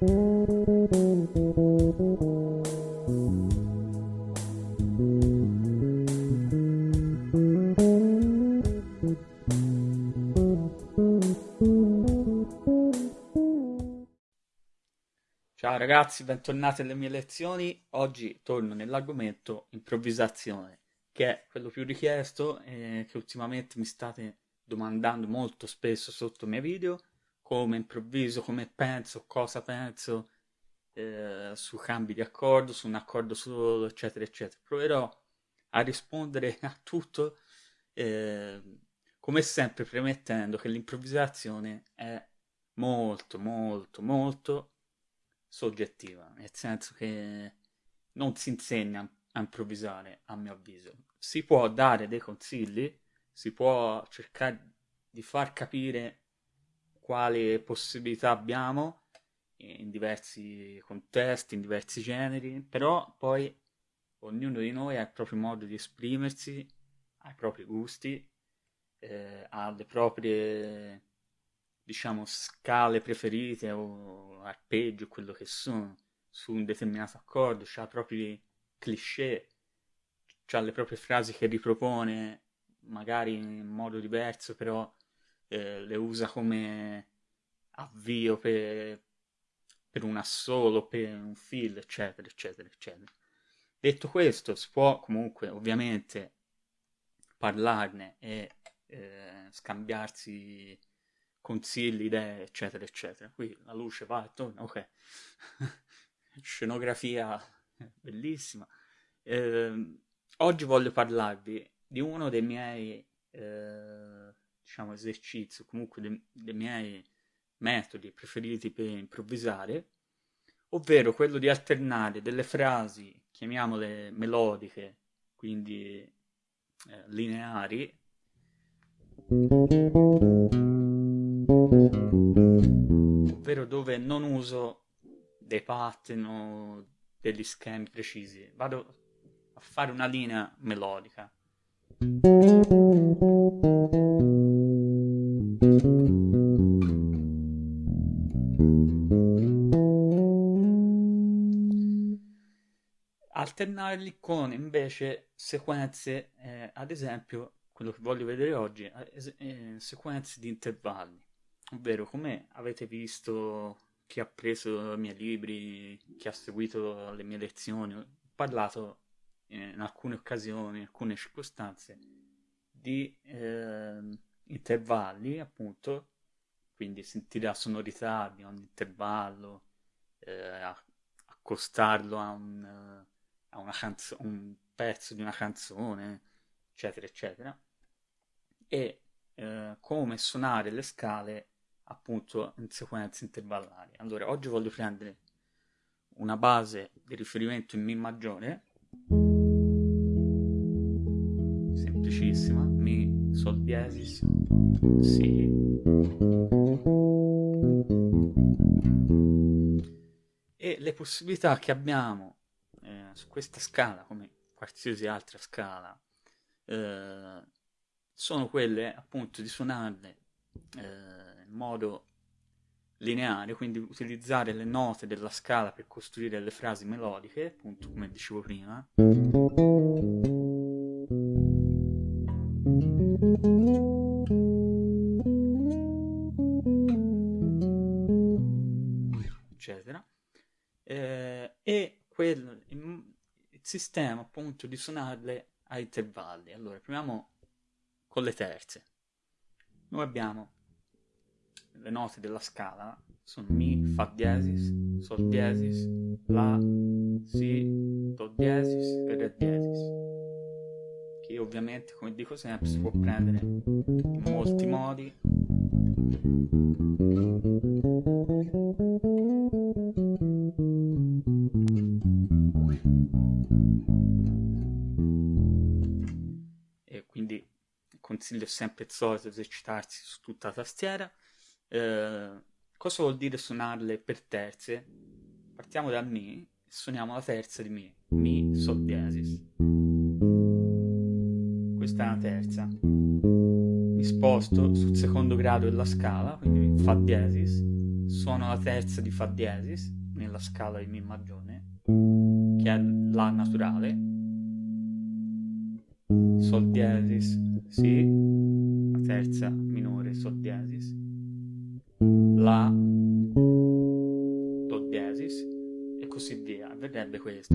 Ciao ragazzi, bentornati alle mie lezioni. Oggi torno nell'argomento improvvisazione, che è quello più richiesto e che ultimamente mi state domandando molto spesso sotto i miei video, come improvviso, come penso, cosa penso eh, su cambi di accordo, su un accordo solo, eccetera, eccetera. Proverò a rispondere a tutto, eh, come sempre premettendo che l'improvvisazione è molto, molto, molto soggettiva, nel senso che non si insegna a improvvisare, a mio avviso. Si può dare dei consigli, si può cercare di far capire quali possibilità abbiamo in diversi contesti, in diversi generi, però poi ognuno di noi ha il proprio modo di esprimersi, ha i propri gusti, eh, ha le proprie diciamo, scale preferite o arpeggio, quello che sono, su un determinato accordo, ha i propri cliché, ha le proprie frasi che ripropone, magari in modo diverso, però eh, le usa come avvio per, per un assolo, per un fill, eccetera, eccetera, eccetera. Detto questo, si può comunque ovviamente parlarne e eh, scambiarsi consigli, idee, eccetera, eccetera. Qui la luce va e torna, ok. Scenografia bellissima. Eh, oggi voglio parlarvi di uno dei miei, eh, diciamo, esercizi, comunque dei, dei miei metodi preferiti per improvvisare, ovvero quello di alternare delle frasi, chiamiamole melodiche, quindi eh, lineari, ovvero dove non uso dei pattern o degli schemi precisi, vado a fare una linea melodica. Alternarli con invece sequenze, eh, ad esempio, quello che voglio vedere oggi, eh, eh sequenze di intervalli. Ovvero come avete visto chi ha preso i miei libri, chi ha seguito le mie lezioni, ho parlato in alcune occasioni, in alcune circostanze di eh, intervalli, appunto, quindi sentire la sonorità di ogni intervallo, eh, accostarlo a un, a una canzo- un pezzo di una canzone, eccetera, eccetera, e eh, come suonare le scale appunto in sequenze intervallari. Allora, oggi voglio prendere una base di riferimento in Mi maggiore, semplicissima, Mi, Sol diesis, Si, e le possibilità che abbiamo su questa scala, come qualsiasi altra scala, eh, sono quelle appunto di suonarle eh, in modo lineare, quindi utilizzare le note della scala per costruire le frasi melodiche, appunto come dicevo prima. Sistema appunto di suonarle a intervalli allora proviamo con le terze noi abbiamo le note della scala sono Mi, Fa diesis, Sol diesis, La, Si, Do diesis e Re diesis. Che ovviamente, come dico sempre, si può prendere in molti modi. E consiglio sempre il solito esercitarsi su tutta la tastiera eh, cosa vuol dire suonarle per terze? Partiamo da Mi, suoniamo la terza di Mi, Mi, Sol diesis. Questa è la terza. Mi sposto sul secondo grado della scala, quindi Fa diesis, suono la terza di Fa diesis nella scala di Mi maggiore, che è La naturale, Sol diesis, Si, la terza minore Sol diesis, La, Do diesis e così via. Vedrebbe questo.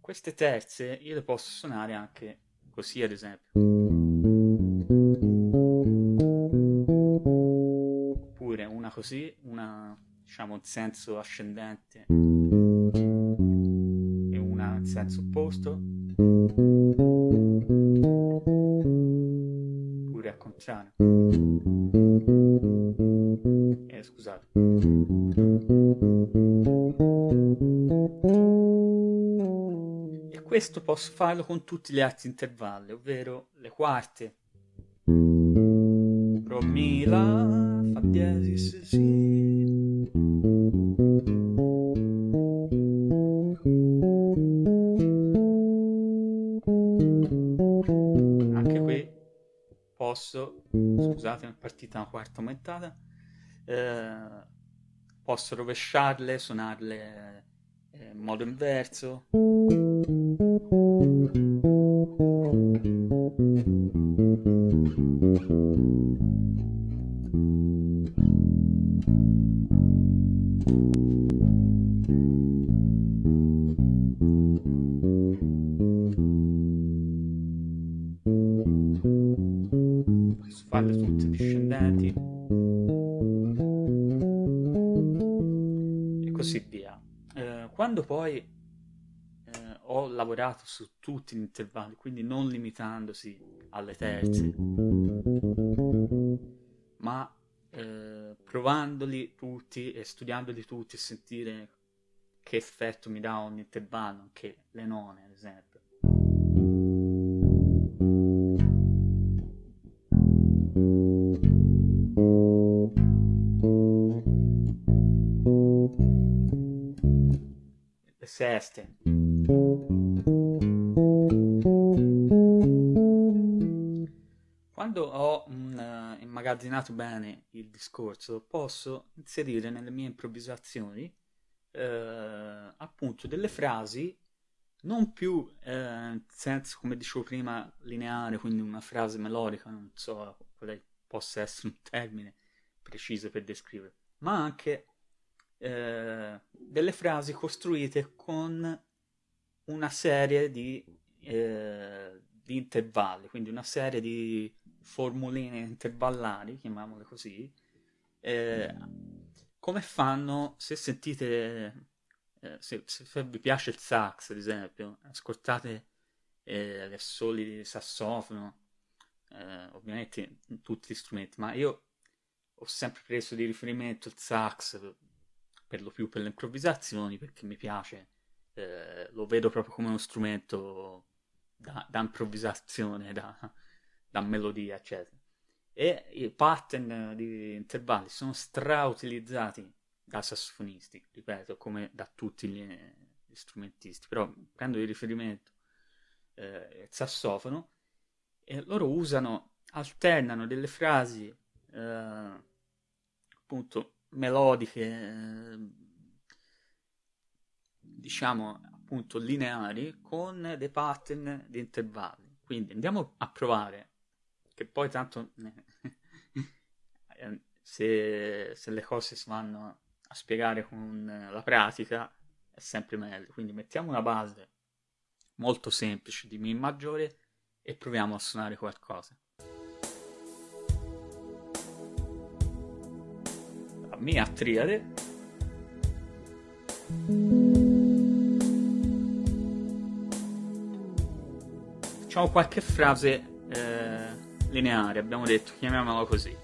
Queste terze io le posso suonare anche così, ad esempio. Così, una diciamo in senso ascendente e una in senso opposto. Oppure al contrario. Eh, scusate. questo posso farlo con tutti gli altri intervalli, ovvero le quarte. Ro, Mi, La, Fa diesis, Si. Anche qui posso, scusate, è partita una quarta aumentata, eh, posso rovesciarle, suonarle eh, in modo inverso. Spalle tutte discendenti e così via. Eh, quando poi ho lavorato su tutti gli intervalli, quindi non limitandosi alle terze, ma eh, provandoli tutti e studiandoli tutti e sentire che effetto mi dà ogni intervallo, anche le none ad esempio. Seste. Quando ho uh, immagazzinato bene il discorso, posso inserire nelle mie improvvisazioni uh, appunto delle frasi non più uh, in senso, come dicevo prima, lineare, quindi una frase melodica, non so quale possa essere un termine preciso per descrivere, ma anche delle frasi costruite con una serie di, eh, di intervalli, quindi una serie di formuline intervallari, chiamiamole così, eh, come fanno, se sentite, eh, se, se, vi piace il sax ad esempio, ascoltate eh, gli assoli di sassofono, eh, ovviamente tutti gli strumenti, ma io ho sempre preso di riferimento il sax per lo più per le improvvisazioni perché mi piace eh, lo vedo proprio come uno strumento da, da improvvisazione, da, da, melodia, eccetera. E i pattern di intervalli sono strautilizzati da sassofonisti, ripeto, come da tutti gli, gli strumentisti, però prendo di riferimento eh, il sassofono e loro usano, alternano delle frasi eh, appunto melodiche eh, diciamo appunto lineari con dei pattern di intervalli. Quindi andiamo a provare, che poi tanto se, se le cose si vanno a spiegare con la pratica è sempre meglio. Quindi mettiamo una base molto semplice di Mi maggiore e proviamo a suonare qualcosa. Mia triade Facciamo qualche frase eh, lineare, abbiamo detto, chiamiamola così.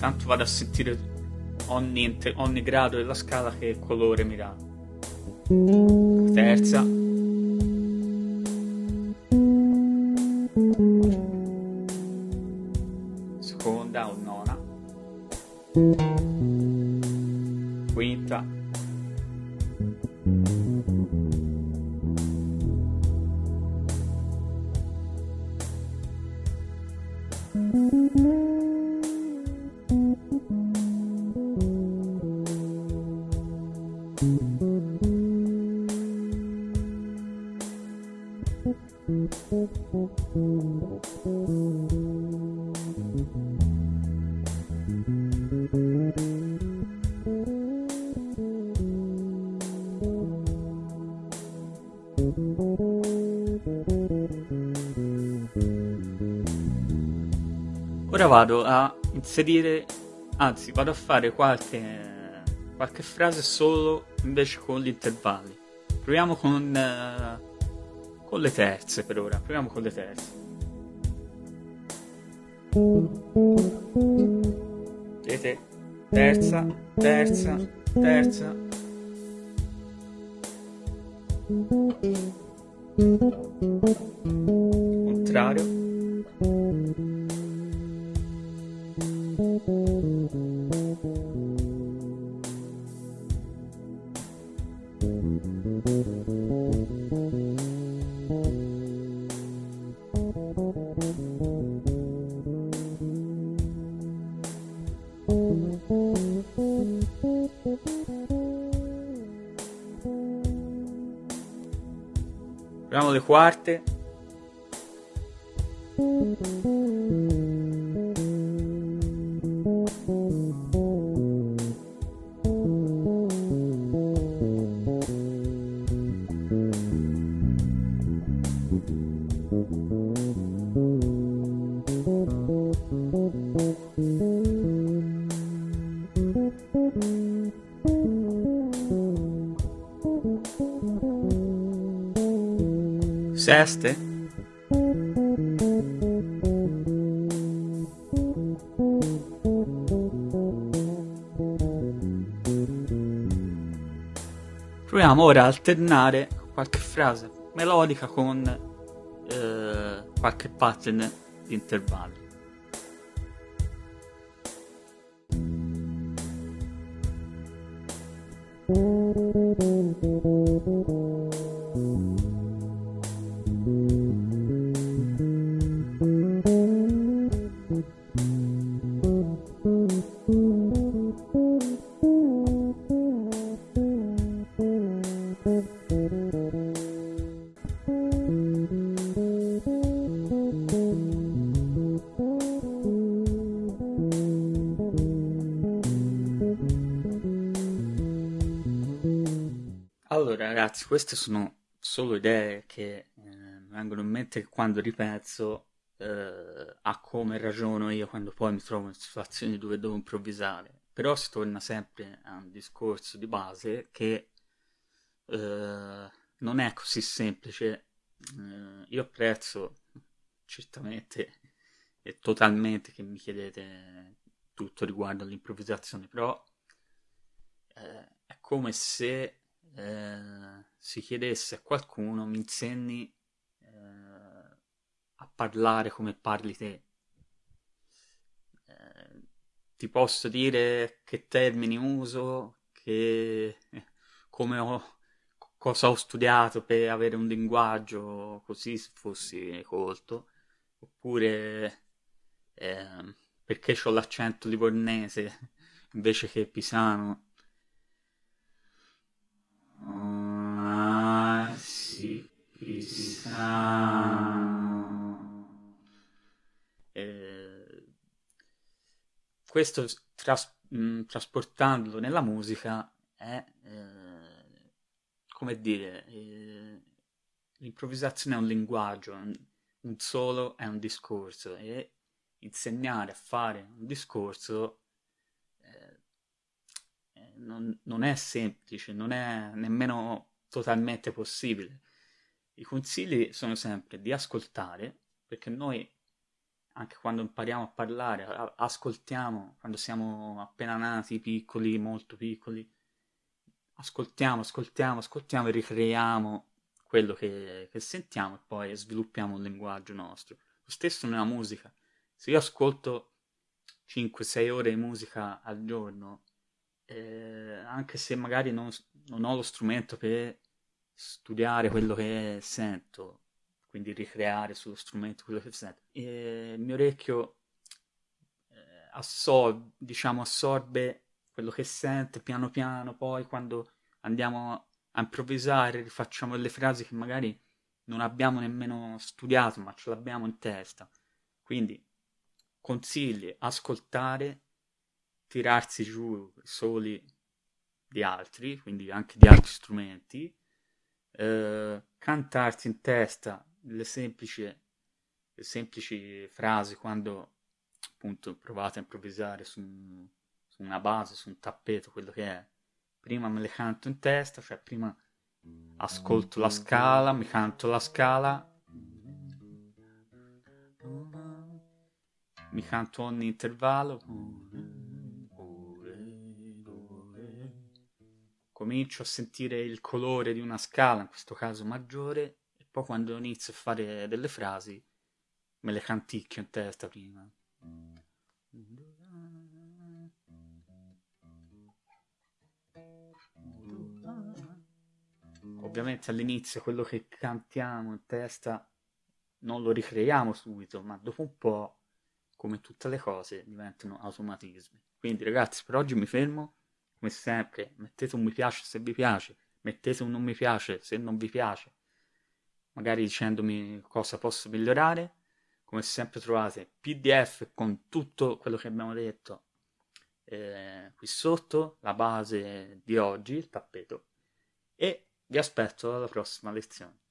Tanto vado a sentire ogni, ogni grado della scala che colore mi dà. Terza, seconda o nona, quinta, Ora vado a inserire, anzi vado a fare qualche, qualche frase solo invece con gli intervalli. Proviamo con, uh, con le terze per ora, proviamo con le terze. Vedete? Terza, terza, terza. Contrario. Proviamo le quarte. Seste? Proviamo ora a alternare qualche frase melodica con eh, qualche pattern di intervalli. Queste sono solo idee che eh, vengono in mente quando ripenso eh, a come ragiono io quando poi mi trovo in situazioni dove devo improvvisare. Però si torna sempre a un discorso di base che eh, non è così semplice. Eh, io apprezzo certamente e totalmente che mi chiedete tutto riguardo all'improvvisazione, però eh, è come se eh, si chiedesse a qualcuno mi insegni eh, a parlare come parli te. Eh, ti posso dire che termini uso, che come ho, cosa ho studiato per avere un linguaggio così se fossi colto, oppure ehm, perché ho l'accento livornese invece che pisano Ah, sì, eh, questo tras- mh, mm, trasportandolo nella musica è eh, come dire eh, l'improvvisazione è un linguaggio un, un solo è un discorso e insegnare a fare un discorso non, non è semplice, non è nemmeno totalmente possibile. I consigli sono sempre di ascoltare, perché noi anche quando impariamo a parlare, ascoltiamo quando siamo appena nati, piccoli, molto piccoli, ascoltiamo, ascoltiamo, ascoltiamo e ricreiamo quello che, che sentiamo e poi sviluppiamo un linguaggio nostro. Lo stesso nella musica. Se io ascolto 5-6 ore di musica al giorno, eh, anche se magari non, non, ho lo strumento per studiare quello che sento, quindi ricreare sullo strumento quello che sento, e il mio orecchio eh, assor- diciamo, assorbe quello che sente piano piano, poi quando andiamo a improvvisare rifacciamo delle frasi che magari non abbiamo nemmeno studiato, ma ce l'abbiamo in testa. Quindi consigli ascoltare, tirarsi giù soli di altri, quindi anche di altri strumenti, eh, cantarsi in testa le semplici, le semplici frasi quando appunto provate a improvvisare su, su una base, su un tappeto, quello che è. Prima me le canto in testa, cioè prima ascolto la scala, mi canto la scala, mi canto ogni intervallo, comincio a sentire il colore di una scala, in questo caso maggiore, e poi quando inizio a fare delle frasi me le canticchio in testa prima. Ovviamente all'inizio quello che cantiamo in testa non lo ricreiamo subito, ma dopo un po', come tutte le cose, diventano automatismi. Quindi ragazzi, per oggi mi fermo. Come sempre, mettete un mi piace se vi piace, mettete un non mi piace se non vi piace, magari dicendomi cosa posso migliorare. Come sempre trovate PDF con tutto quello che abbiamo detto eh, qui sotto, la base di oggi, il tappeto, e vi aspetto alla prossima lezione.